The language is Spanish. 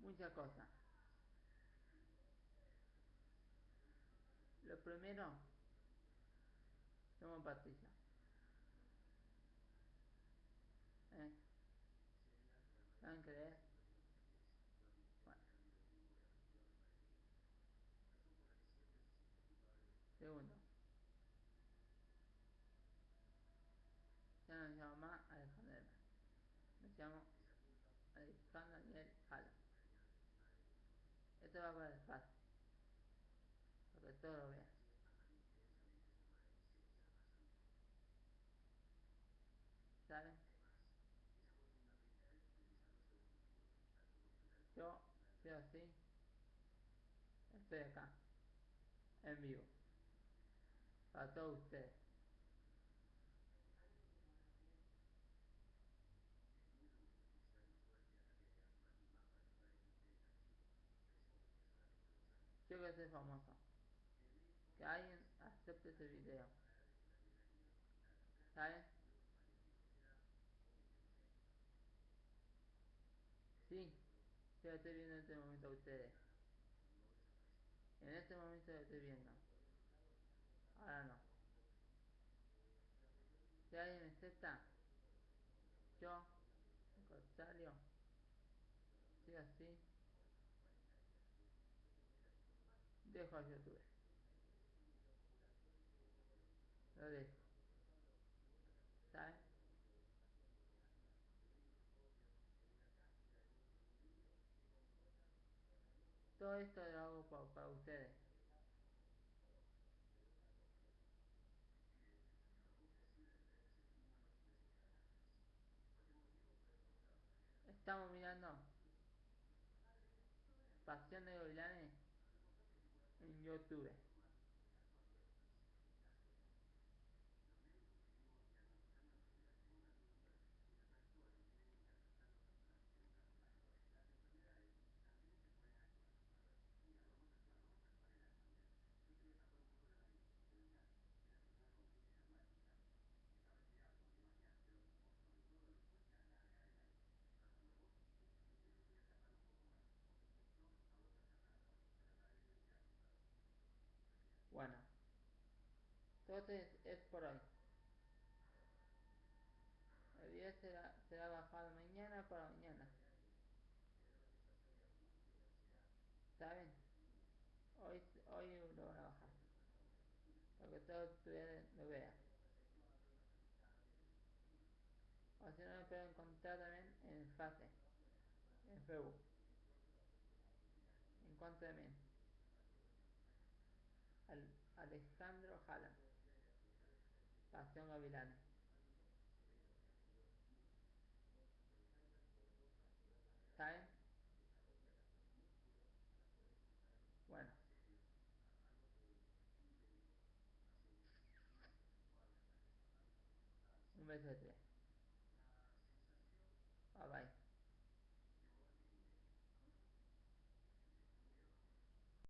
muchas cosas. Lo primero, somos Patricia. ¿Eh? Segundo. Ya no me llamo más Alejandro Me llamo Alejandro Daniel Jala. Esto va para el espacio. Para que todos lo vean. ¿Saben? Yo, sí o sí, estoy acá, en vivo, para todos ustedes. Soy famoso. Que alguien acepte ese video. ¿Saben? Sí, yo estoy viendo en este momento a ustedes. En este momento lo estoy viendo. Ahora no. Si alguien me acepta, yo, Rosario, sí así, a YouTube. Lo dejo. ¿Saben? Todo esto lo hago para, para ustedes. Estamos mirando Pasión de Gavilanes 应该 do that. Entonces es por hoy. El video será, será bajado mañana para mañana. ¿Saben? Hoy, hoy lo van a bajar. Para que todos ustedes lo vean. O si no me pueden encontrar también en Fase, en Facebook. En cuanto también. Al Alejandro Jala. Pasión Gavilanes. ¿Saben? Bueno. Un beso de tres.